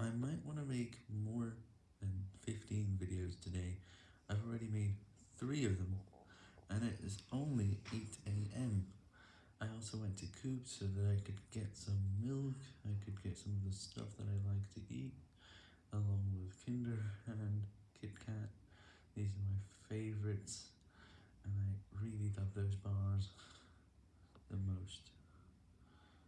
I might want to make more than 15 videos today. I've already made 3 of them, and it is only 8am. I also went to Coop so that I could get some milk, I could get some of the stuff that I like to eat, along with Kinder and Kit Kat. These are my favourites, and I really love those bars.